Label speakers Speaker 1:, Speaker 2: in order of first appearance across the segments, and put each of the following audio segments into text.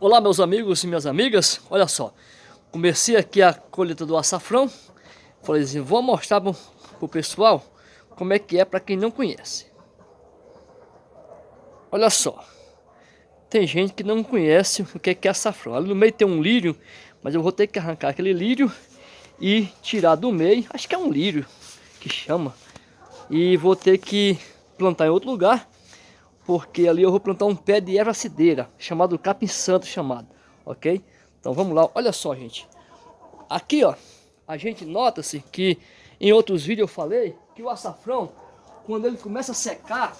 Speaker 1: Olá meus amigos e minhas amigas, olha só, comecei aqui a colheita do açafrão, falei assim, vou mostrar para o pessoal como é que é para quem não conhece. Olha só, tem gente que não conhece o que é açafrão, ali no meio tem um lírio, mas eu vou ter que arrancar aquele lírio e tirar do meio, acho que é um lírio que chama, e vou ter que plantar em outro lugar porque ali eu vou plantar um pé de erva cideira, chamado capim santo chamado, ok? Então vamos lá, olha só gente, aqui ó, a gente nota-se que em outros vídeos eu falei que o açafrão, quando ele começa a secar,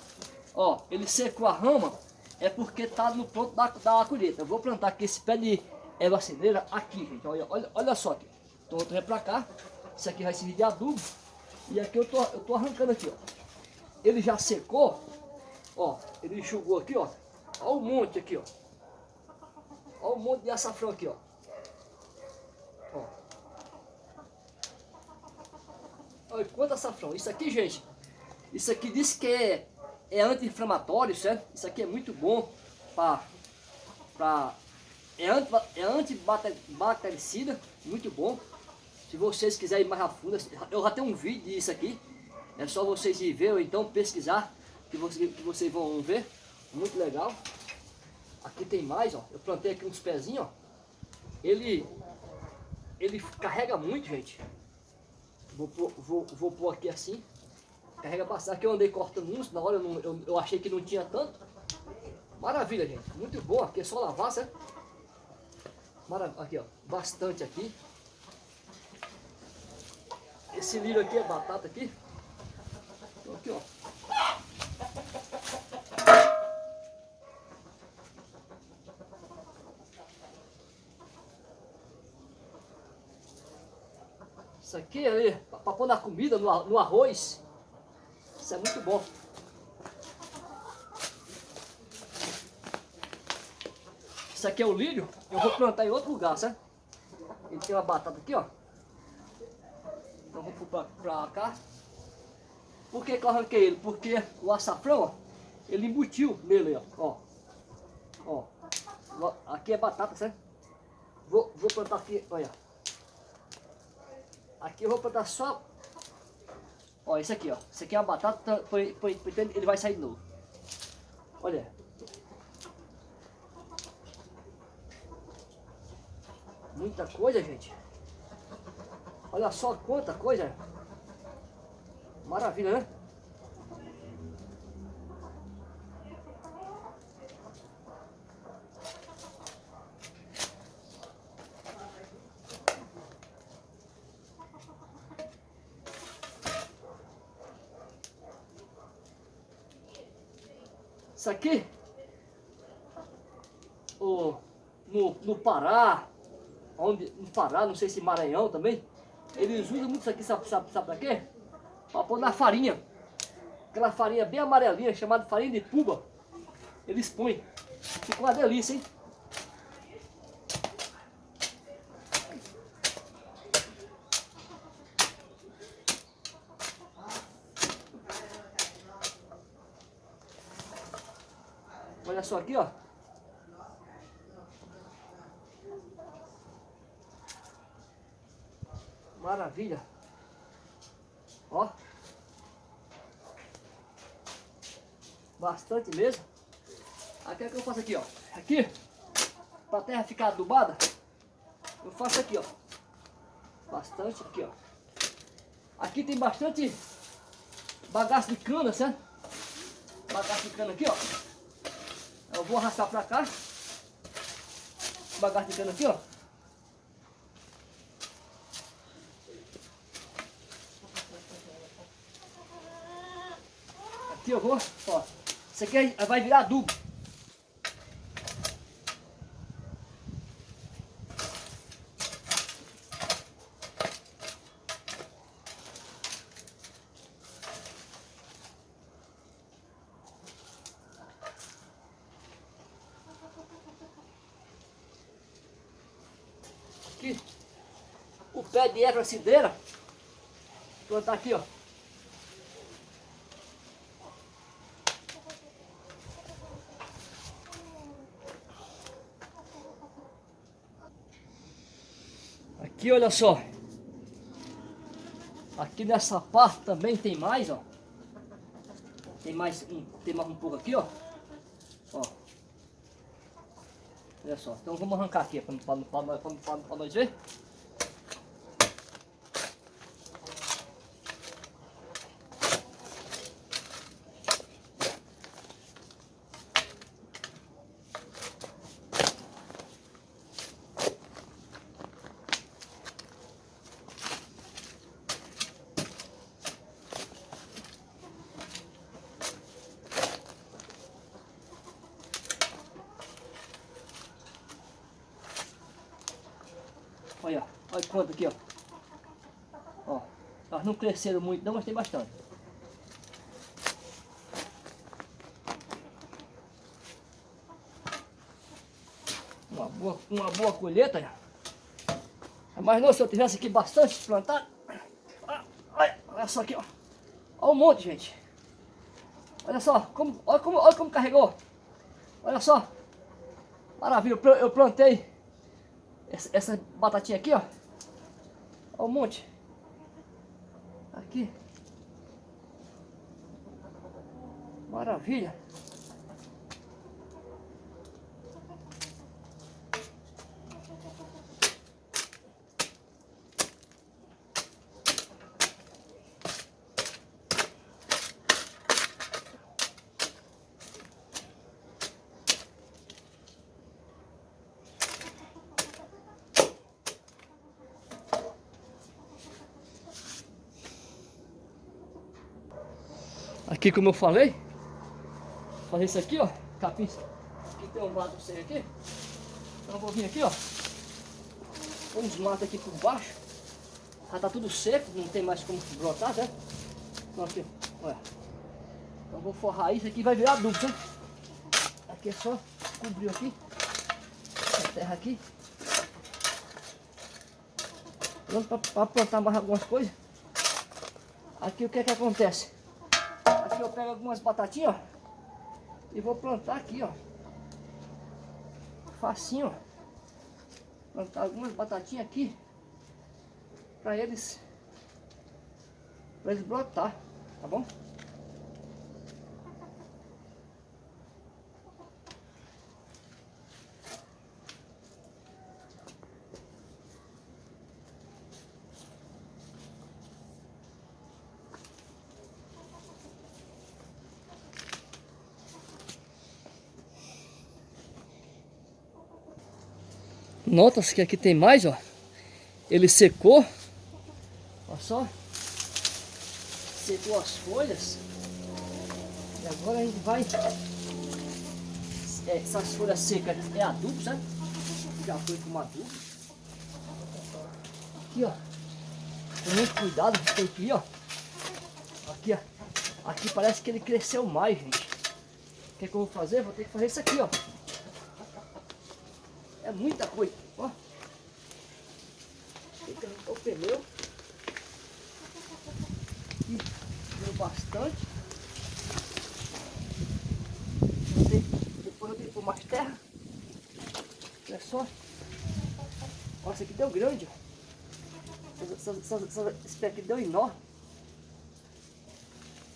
Speaker 1: ó, ele secou a rama, é porque tá no ponto da, da colheita. Eu vou plantar aqui esse pé de erva cideira aqui, gente, olha, olha, olha só aqui. Então eu tô pra cá, isso aqui vai servir de adubo, e aqui eu tô, eu tô arrancando aqui, ó. Ele já secou, Ó, ele enxugou aqui, ó. Ó o monte aqui, ó. Ó o monte de açafrão aqui, ó. Ó. Olha quanto açafrão. Isso aqui, gente, isso aqui diz que é, é anti-inflamatório, certo? Isso aqui é muito bom para... Pra, é, anti, é antibactericida, muito bom. Se vocês quiserem ir mais a fundo, eu já tenho um vídeo disso aqui. É só vocês ir ver ou então pesquisar que, você, que vocês vão ver. Muito legal. Aqui tem mais, ó. Eu plantei aqui uns pezinhos, ó. Ele, ele carrega muito, gente. Vou, vou, vou pôr aqui assim. Carrega bastante. Aqui eu andei cortando uns, na hora eu, não, eu, eu, achei que não tinha tanto. Maravilha, gente. Muito boa. Aqui é só lavar, certo? Aqui, ó. Bastante aqui. Esse lírio aqui é batata aqui. Então, aqui, ó. Isso aqui é para pôr na comida, no, no arroz. Isso é muito bom. Isso aqui é o lírio. Eu vou plantar em outro lugar, certo? Ele tem uma batata aqui, ó. Então vou pôr pra cá. Por que, que eu arranquei ele? Porque o açafrão, ó, ele embutiu nele, ó. Ó. ó. Aqui é batata, certo? Vou, vou plantar aqui, olha. Aqui eu vou plantar só... Ó, esse aqui, ó. Esse aqui é uma batata, foi, ele vai sair de novo. Olha. Muita coisa, gente. Olha só quanta coisa. Maravilha, né? Isso aqui, o, no, no Pará, onde, no Pará, não sei se Maranhão também, eles usam muito isso aqui, sabe, sabe, sabe pra quê? Pra pôr na farinha. Aquela farinha bem amarelinha, chamada farinha de puba. Eles põem. Fica uma delícia, hein? Olha só aqui, ó. Maravilha. Ó. Bastante mesmo. Aqui é que eu faço aqui, ó. Aqui, para a terra ficar adubada, eu faço aqui, ó. Bastante aqui, ó. Aqui tem bastante bagaço de cana, certo? Bagaço de cana aqui, ó. Eu vou arrastar pra cá. Bagaço cana aqui, ó. Aqui eu vou, ó. Isso aqui vai virar adubo. aqui, o pé de erva vou plantar aqui, ó. Aqui, olha só. Aqui nessa parte também tem mais, ó. Tem mais um, tem mais um pouco aqui, ó. Ó. Olha só. Então vamos arrancar aqui para nós ver. Olha, aqui, ó. Ó, elas não cresceram muito não, mas tem bastante. Uma boa, uma boa colheita. Mas não, se eu tivesse aqui bastante plantado. Olha, olha só aqui, ó. Olha um monte, gente. Olha só, como, olha, como, olha como carregou. Olha só. Maravilha, eu plantei essa, essa batatinha aqui, ó. Olha um monte. Aqui. Maravilha. Aqui como eu falei, fazer isso aqui, ó, capim, aqui tem um lado sem aqui, então eu vou vir aqui, ó, uns matos aqui por baixo, já tá tudo seco, não tem mais como brotar, né? Então aqui, olha, então vou forrar isso aqui, vai virar adubo, né? Aqui é só cobrir aqui, a terra aqui, pronto para plantar mais algumas coisas. Aqui o que é que acontece? Aqui eu pego algumas batatinhas, ó. E vou plantar aqui, ó. Facinho, ó. Plantar algumas batatinhas aqui. Pra eles... Pra eles brotar, tá bom? Nota-se que aqui tem mais, ó. Ele secou. Olha só. Secou as folhas. E agora a gente vai... É, essas folhas secas é adubo, sabe? Já foi com adubo. Aqui, ó. Com muito cuidado, tem que ir, ó. Aqui, ó. Aqui parece que ele cresceu mais, gente. O que, é que eu vou fazer? Vou ter que fazer isso aqui, ó. É muita coisa, ó. O pneu. Aqui deu bastante. Depois eu que pôr mais terra. Olha só. Olha, esse aqui deu grande, ó. Esse pé aqui deu enorme.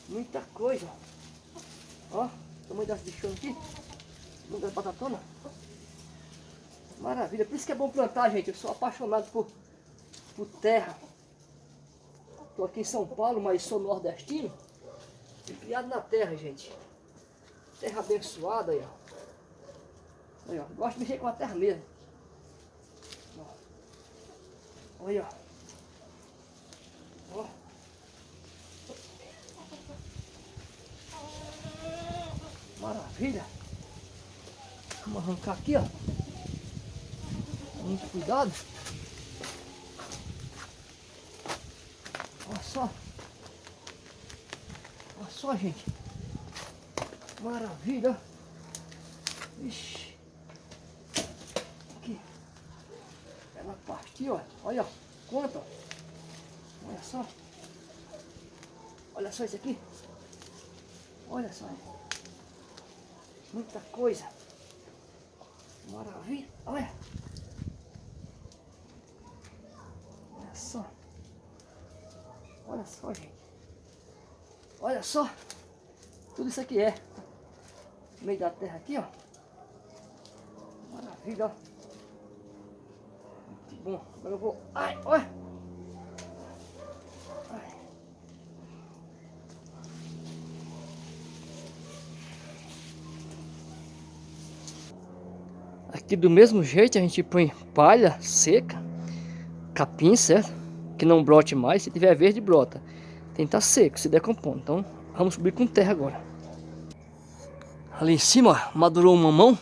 Speaker 1: Muita coisa, ó. Ó, tamanho das bichões aqui. Das batatonas. Maravilha, por isso que é bom plantar, gente. Eu sou apaixonado por, por terra. Estou aqui em São Paulo, mas sou nordestino. Fui criado na terra, gente. Terra abençoada aí, ó. Aí, ó. Gosto de mexer com a terra mesmo. Ó. Olha, ó. ó. Maravilha. Vamos arrancar aqui, ó muito cuidado. Olha só. Olha só, gente. Maravilha. Ixi. Aqui. Ela partiu, ó. Olha, conta. Olha só. Olha só isso aqui. Olha só. Muita coisa. Maravilha. Olha. Olha só. Tudo isso aqui é. No meio da terra aqui, ó. Maravilha, ó. Muito bom. Agora eu vou... Ai, olha. Aqui do mesmo jeito a gente põe palha seca, capim, certo? Que não brote mais, se tiver verde brota. Tem que estar tá seco, se decompondo. Então vamos subir com terra agora. Ali em cima, madurou um mamão.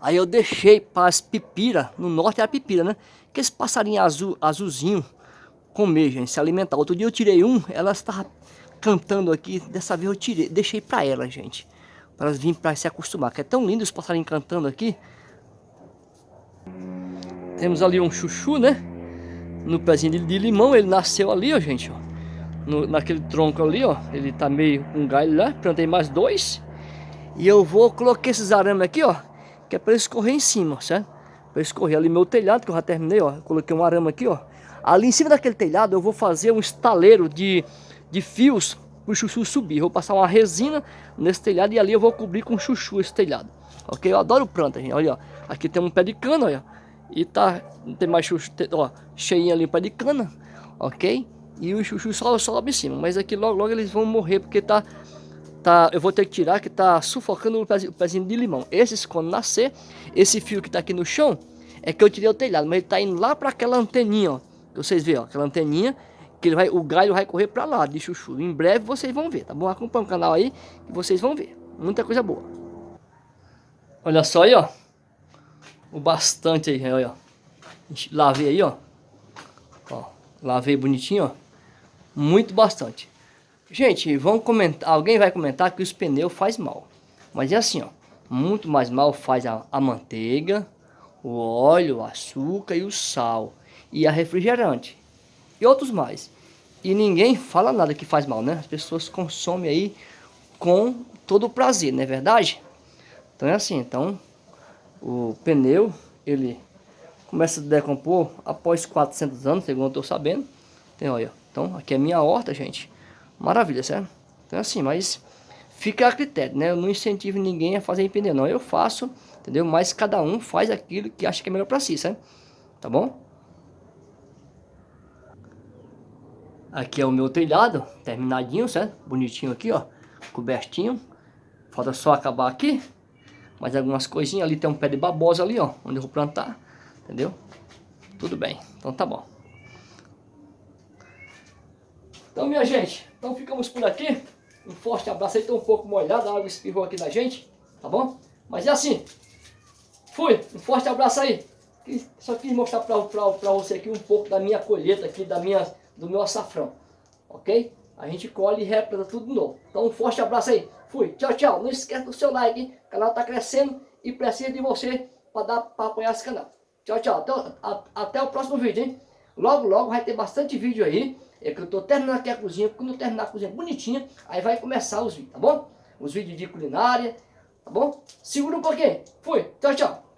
Speaker 1: Aí eu deixei para as pipiras, no norte é a pipira, né? Que esse passarinho azul, azulzinho comer, gente, se alimentar. Outro dia eu tirei um, elas estavam cantando aqui. Dessa vez eu tirei, deixei para elas, gente. Para elas virem para se acostumar. Que é tão lindo os passarinhos cantando aqui. Temos ali um chuchu, né? No pezinho de, limão, ele nasceu ali, ó, gente, ó. No, naquele tronco ali, ó. Ele tá meio com um galho lá. Plantei mais dois. E eu vou colocar esses arames aqui, ó. Que é para eles correr em cima, certo? Para eles correr ali meu telhado, que eu já terminei, ó. coloquei um arame aqui, ó. Ali em cima daquele telhado eu vou fazer um estaleiro de, de fios para o chuchu subir. Vou passar uma resina nesse telhado e ali eu vou cobrir com chuchu esse telhado. Ok? Eu adoro planta, gente. Olha, ó. Aqui tem um pé de cana, olha. E tá, tem mais chuchu, ó, cheinho ali para de cana, ok? E o chuchu só sobe em cima, mas aqui logo logo eles vão morrer porque tá, tá, eu vou ter que tirar que tá sufocando o pezinho, o pezinho de limão. Esses quando nascer, esse fio que tá aqui no chão, é que eu tirei o telhado, mas ele tá indo lá para aquela anteninha, ó. Vocês veem, ó, aquela anteninha, que ele vai, o galho vai correr para lá de chuchu. Em breve vocês vão ver, tá bom? Acompanha o canal aí que vocês vão ver. Muita coisa boa. Olha só aí, ó o bastante aí, olha, Lavei aí, ó. Ó, lavei bonitinho, ó. Muito bastante. Gente, vão comentar, alguém vai comentar que os pneus faz mal. Mas é assim, ó. Muito mais mal faz a, a manteiga, o óleo, o açúcar e o sal. E a refrigerante. E outros mais. E ninguém fala nada que faz mal, né? As pessoas consomem aí com todo o prazer, não é verdade? Então é assim, então o pneu, ele começa a decompor após 400 anos, segundo eu estou sabendo. Então, olha, então aqui é minha horta, gente. Maravilha, certo? Então assim, mas fica a critério, né? Eu não incentivo ninguém a fazer em pneu, não. Eu faço, entendeu? Mas cada um faz aquilo que acha que é melhor para si, certo? Tá bom? Aqui é o meu telhado, terminadinho, certo? Bonitinho aqui, ó, cobertinho. Falta só acabar aqui mais algumas coisinhas. Ali tem um pé de babosa ali, ó, onde eu vou plantar, entendeu? Tudo bem, então tá bom. Então, minha gente, então ficamos por aqui. Um forte abraço aí, tô um pouco molhado, a água espirrou aqui na gente, tá bom? Mas é assim. Fui, um forte abraço aí. Só quis mostrar pra, pra, pra você aqui um pouco da minha colheita aqui, da minha, do meu açafrão, ok? A gente colhe e replanta tudo de novo. Então um forte abraço aí. Fui. Tchau, tchau. Não esquece do seu like, hein? O canal tá crescendo e precisa de você para apoiar esse canal. Tchau, tchau. Até, a, até o próximo vídeo, hein? Logo, logo vai ter bastante vídeo aí. É que eu tô terminando aqui a cozinha. Quando eu terminar a cozinha bonitinha, aí vai começar os vídeos, tá bom? Os vídeos de culinária, tá bom? Segura um pouquinho. Fui. Tchau, tchau.